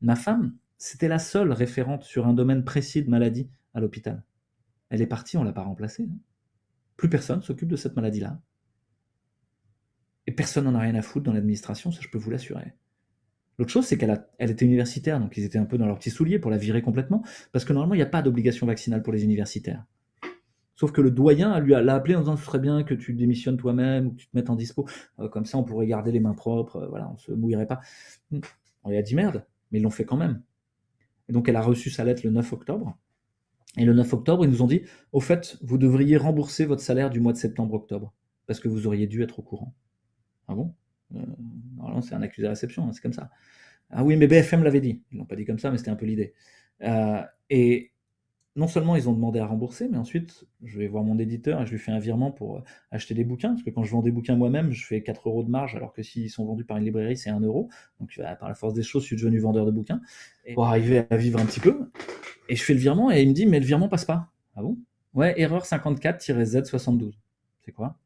Ma femme, c'était la seule référente sur un domaine précis de maladie à l'hôpital. Elle est partie, on l'a pas remplacée. hein. Plus personne s'occupe de cette maladie-là. Et personne n'en a rien à foutre dans l'administration, ça je peux vous l'assurer. L'autre chose, c'est qu'elle était universitaire, donc ils étaient un peu dans leurs petits souliers pour la virer complètement, parce que normalement, il n'y a pas d'obligation vaccinale pour les universitaires. Sauf que le doyen lui l'a appelé en disant ce serait bien que tu démissionnes toi-même ou que tu te mettes en dispo. Euh, comme ça, on pourrait garder les mains propres, euh, voilà, on se mouillerait pas. On lui a dit merde, mais ils l'ont fait quand même. Et donc, elle a reçu sa lettre le 9 octobre. Et le 9 octobre, ils nous ont dit au fait, vous devriez rembourser votre salaire du mois de septembre-octobre, parce que vous auriez dû être au courant. Ah bon? Euh, Normalement, c'est un accusé de réception, hein, c'est comme ça. Ah oui, mais BFM l'avait dit. Ils l'ont pas dit comme ça, mais c'était un peu l'idée. Euh, et non seulement ils ont demandé à rembourser, mais ensuite, je vais voir mon éditeur et je lui fais un virement pour euh, acheter des bouquins, parce que quand je vends des bouquins moi-même, je fais 4 euros de marge, alors que s'ils sont vendus par une librairie, c'est 1 euro. Donc, euh, par la force des choses, je suis devenu vendeur de bouquins, pour arriver à vivre un petit peu. Et je fais le virement, et il me dit, mais le virement passe pas. Ah bon? Ouais, erreur 54-Z72. C'est quoi?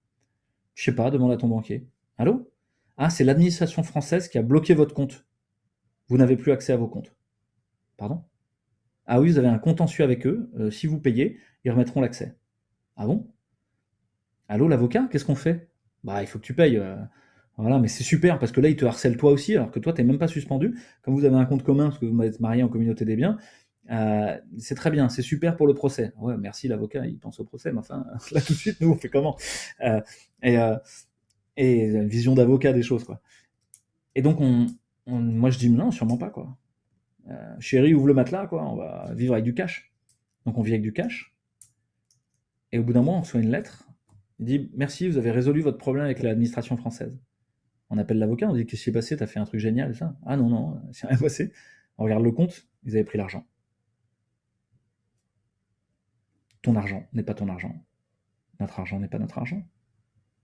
Je sais pas, demande à ton banquier. Allô? Ah, c'est l'administration française qui a bloqué votre compte. Vous n'avez plus accès à vos comptes. Pardon? Ah oui, vous avez un contentieux avec eux. euh, si vous payez, ils remettront l'accès. Ah bon? Allô, l'avocat Qu'est-ce qu'on fait? Bah, il faut que tu payes. euh, voilà, mais c'est super parce que là, ils te harcèlent toi aussi, alors que toi, t'es même pas suspendu. Comme vous avez un compte commun parce que vous êtes marié en communauté des biens, euh, c'est très bien, c'est super pour le procès. Ouais, merci l'avocat, il pense au procès, mais enfin, là tout de suite, nous, on fait comment? Et, et vision d'avocat des choses, quoi. Et donc, on, on- moi, je dis non, sûrement pas, quoi. Euh, chérie, ouvre le matelas, quoi, on va vivre avec du cash. Donc, on vit avec du cash. Et au bout d'un mois, on reçoit une lettre. Il dit Merci, vous avez résolu votre problème avec l'administration française. On appelle l'avocat, on dit Qu'est-ce qui s'est passé? T'as fait un truc génial, ça? Ah non, non, c'est rien passé. On regarde le compte, ils avaient pris l'argent. Ton argent n'est pas ton argent. Notre argent n'est pas notre argent.